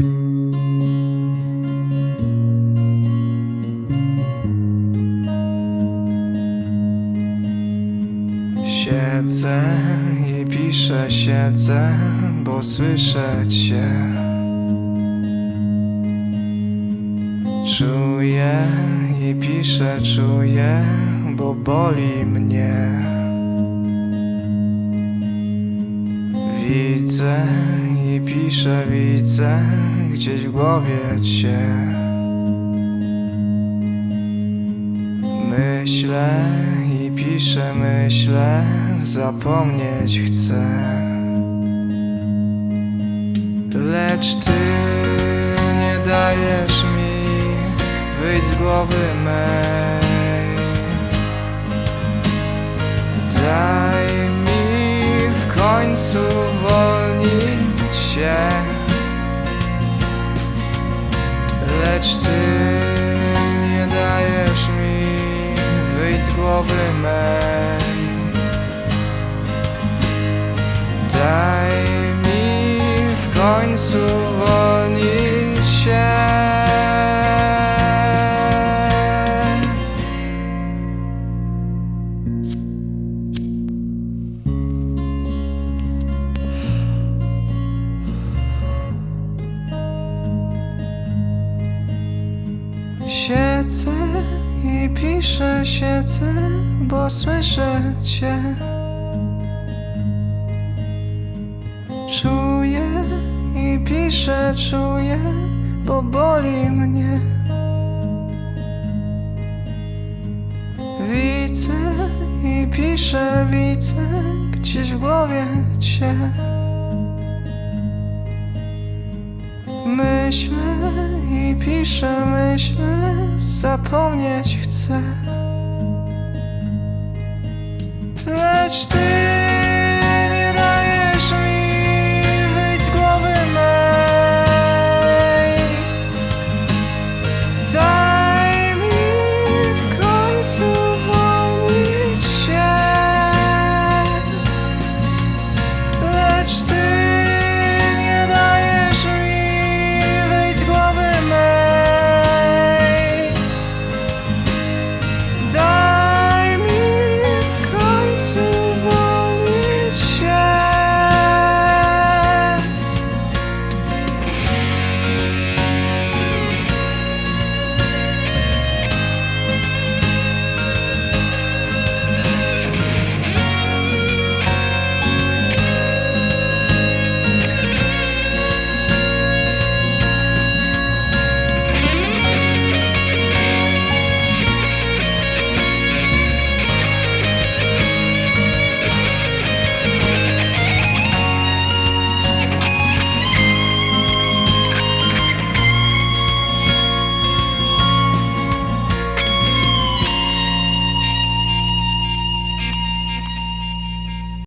Siedzę i piszę, siedzę, bo słyszę cię. Czuję i piszę, czuję, bo boli mnie. Widzę i piszę, widzę gdzieś w głowie cię. Myślę i piszę, myślę, zapomnieć chcę. Lecz ty nie dajesz mi wyjść z głowy mej. Daj mi w końcu wolnić się. Lecz ty nie dajesz mi wyjść z głowy mej. Daj mi w końcu Siedzę i piszę, siedzę, bo słyszę cię. Czuję i piszę, czuję, bo boli mnie. Widzę i piszę, widzę gdzieś w głowie cię. Myślę i piszę, myślę, zapomnieć chcę.